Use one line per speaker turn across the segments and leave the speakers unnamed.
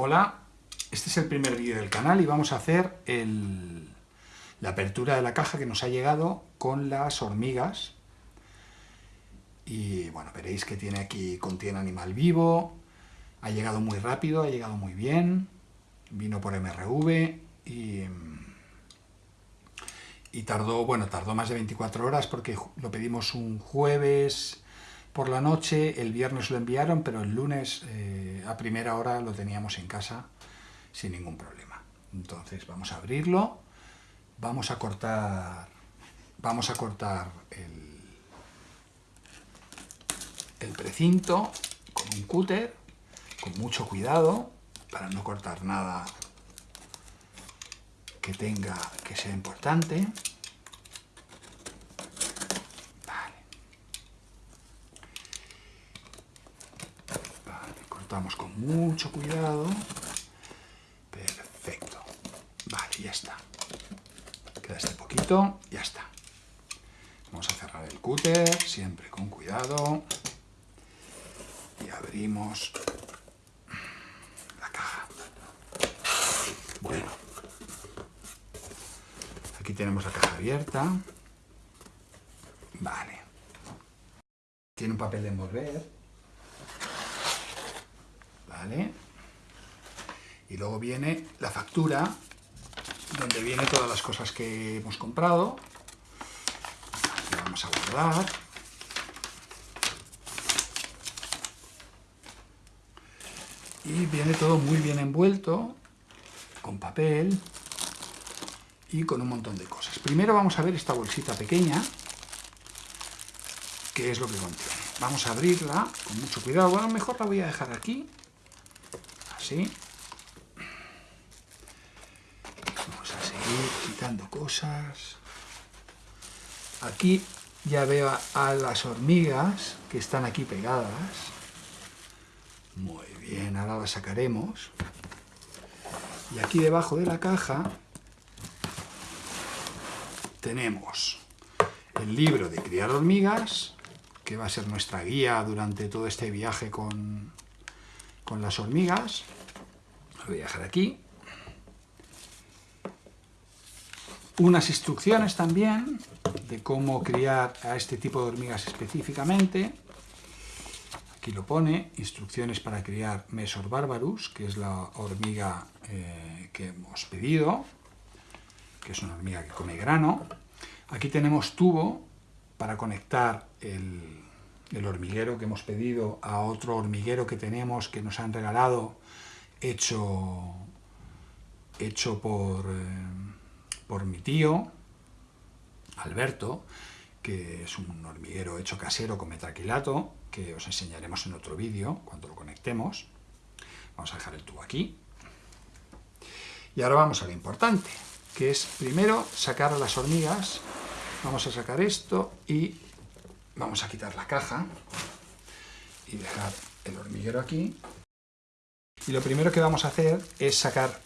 Hola, este es el primer vídeo del canal y vamos a hacer la apertura de la caja que nos ha llegado con las hormigas. Y bueno, veréis que tiene aquí, contiene animal vivo, ha llegado muy rápido, ha llegado muy bien, vino por MRV y, y tardó, bueno, tardó más de 24 horas porque lo pedimos un jueves por la noche, el viernes lo enviaron, pero el lunes eh, a primera hora lo teníamos en casa sin ningún problema. Entonces vamos a abrirlo, vamos a cortar, vamos a cortar el, el precinto con un cúter, con mucho cuidado, para no cortar nada que tenga, que sea importante. Cortamos con mucho cuidado. Perfecto. Vale, ya está. Queda este poquito, ya está. Vamos a cerrar el cúter, siempre con cuidado. Y abrimos la caja. Bueno. Aquí tenemos la caja abierta. Vale. Tiene un papel de envolver. Y luego viene la factura, donde viene todas las cosas que hemos comprado. vamos a guardar. Y viene todo muy bien envuelto, con papel y con un montón de cosas. Primero vamos a ver esta bolsita pequeña, que es lo que contiene. Vamos a abrirla con mucho cuidado. Bueno, mejor la voy a dejar aquí, Vamos a seguir quitando cosas. Aquí ya veo a, las hormigas que están aquí pegadas. Muy bien, ahora las sacaremos. Y aquí debajo de la caja tenemos el libro de criar hormigas, que va a ser nuestra guía durante todo este viaje con, con las hormigas voy a dejar aquí. Unas instrucciones también de cómo criar a este tipo de hormigas específicamente. Aquí lo pone, instrucciones para criar Mesor barbarus, que es la hormiga eh, que hemos pedido, que es una hormiga que come grano. Aquí tenemos tubo para conectar el, el hormiguero que hemos pedido a otro hormiguero que tenemos, que nos han regalado hecho, hecho por, eh, por mi tío, Alberto, que es un hormiguero hecho casero con metraquilato, que os enseñaremos en otro vídeo cuando lo conectemos. Vamos a dejar el tubo aquí. Y ahora vamos a lo importante, que es primero sacar a las hormigas. Vamos a sacar esto y vamos a quitar la caja y dejar el hormiguero aquí. Y lo primero que vamos a hacer es sacar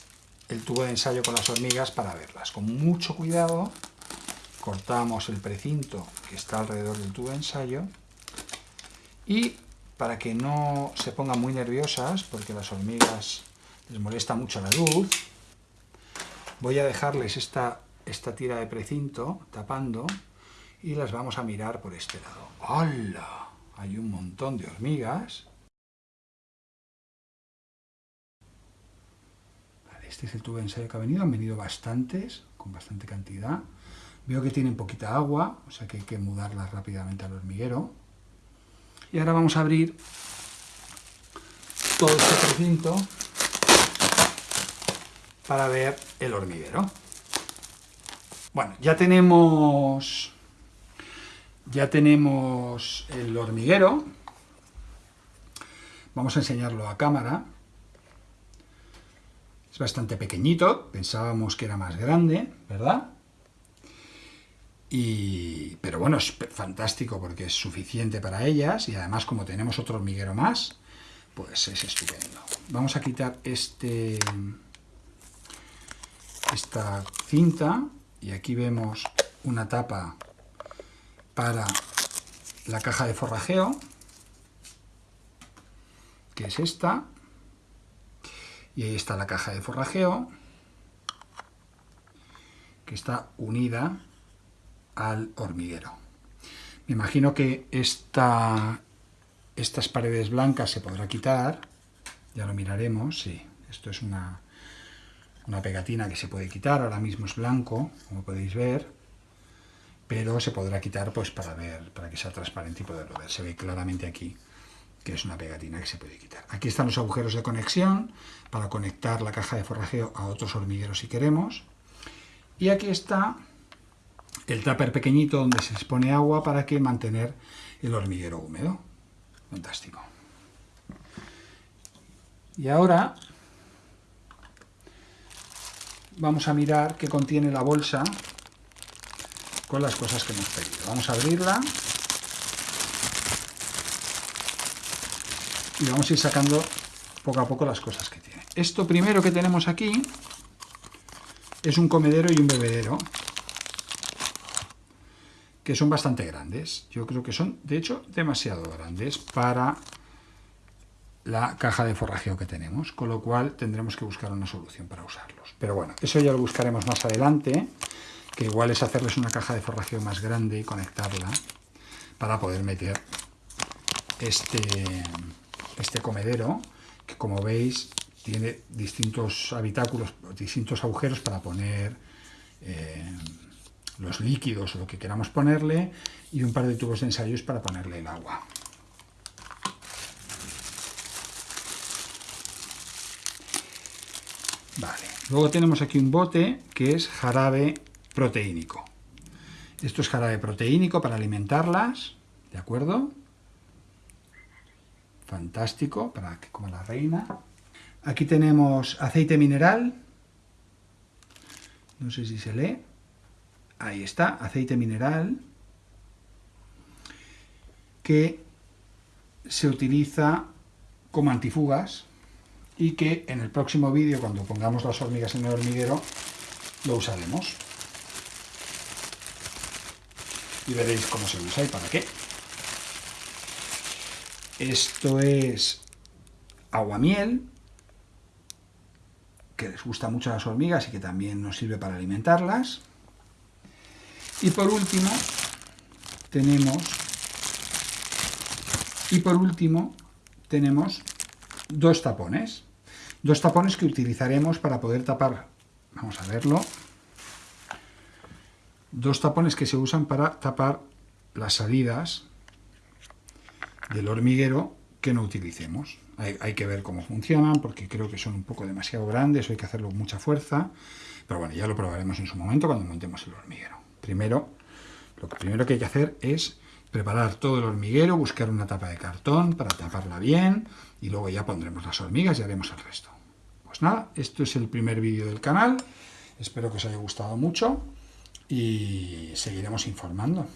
el tubo de ensayo con las hormigas para verlas. Con mucho cuidado cortamos el precinto que está alrededor del tubo de ensayo y para que no se pongan muy nerviosas, porque las hormigas les molesta mucho la luz, voy a dejarles esta, esta tira de precinto tapando y las vamos a mirar por este lado. ¡Hola! Hay un montón de hormigas Este es el tubo de ensayo que ha venido, han venido bastantes, con bastante cantidad. Veo que tienen poquita agua, o sea que hay que mudarlas rápidamente al hormiguero. Y ahora vamos a abrir todo este recinto para ver el hormiguero. Bueno, ya tenemos ya tenemos el hormiguero. Vamos a enseñarlo a cámara. Es bastante pequeñito, pensábamos que era más grande, ¿verdad? Y, pero bueno, es fantástico porque es suficiente para ellas y además como tenemos otro hormiguero más, pues es estupendo. Vamos a quitar este, esta cinta y aquí vemos una tapa para la caja de forrajeo, que es esta, Y ahí está la caja de forrajeo, que está unida al hormiguero. Me imagino que esta, estas paredes blancas se podrá quitar, ya lo miraremos, sí, esto es una, una pegatina que se puede quitar, ahora mismo es blanco, como podéis ver, pero se podrá quitar pues para ver, para que sea transparente y poderlo ver. Se ve claramente aquí que es una pegatina que se puede quitar. Aquí están los agujeros de conexión para conectar la caja de forrajeo a otros hormigueros si queremos. Y aquí está el tupper pequeñito donde se expone agua para que mantener el hormiguero húmedo. Fantástico. Y ahora vamos a mirar qué contiene la bolsa con las cosas que hemos pedido. Vamos a abrirla y vamos a ir sacando poco a poco las cosas que tiene. Esto primero que tenemos aquí es un comedero y un bebedero que son bastante grandes. Yo creo que son, de hecho, demasiado grandes para la caja de forrajeo que tenemos, con lo cual tendremos que buscar una solución para usarlos. Pero bueno, eso ya lo buscaremos más adelante, que igual es hacerles una caja de forrajeo más grande y conectarla para poder meter este, este comedero, que como veis tiene distintos habitáculos, distintos agujeros para poner eh, los líquidos o lo que queramos ponerle y un par de tubos de ensayos para ponerle el agua. Vale, luego tenemos aquí un bote que es jarabe proteínico. Esto es jarabe proteínico para alimentarlas, ¿de acuerdo? Fantástico, para que como la reina. Aquí tenemos aceite mineral, no sé si se lee, ahí está, aceite mineral, que se utiliza como antifugas y que en el próximo vídeo, cuando pongamos las hormigas en el hormiguero, lo usaremos. Y veréis cómo se usa y para qué. Esto es aguamiel, que les gusta mucho a las hormigas y que también nos sirve para alimentarlas. Y por último, tenemos y por último tenemos dos tapones. Dos tapones que utilizaremos para poder tapar, vamos a verlo, dos tapones que se usan para tapar las salidas del hormiguero que no utilicemos. Hay, que ver cómo funcionan, porque creo que son un poco demasiado grandes, hay que hacerlo con mucha fuerza, pero bueno, ya lo probaremos en su momento cuando montemos el hormiguero. Primero, lo primero que hay que hacer es preparar todo el hormiguero, buscar una tapa de cartón para taparla bien, y luego ya pondremos las hormigas y haremos el resto. Pues nada, esto es el primer vídeo del canal, espero que os haya gustado mucho, y seguiremos informando.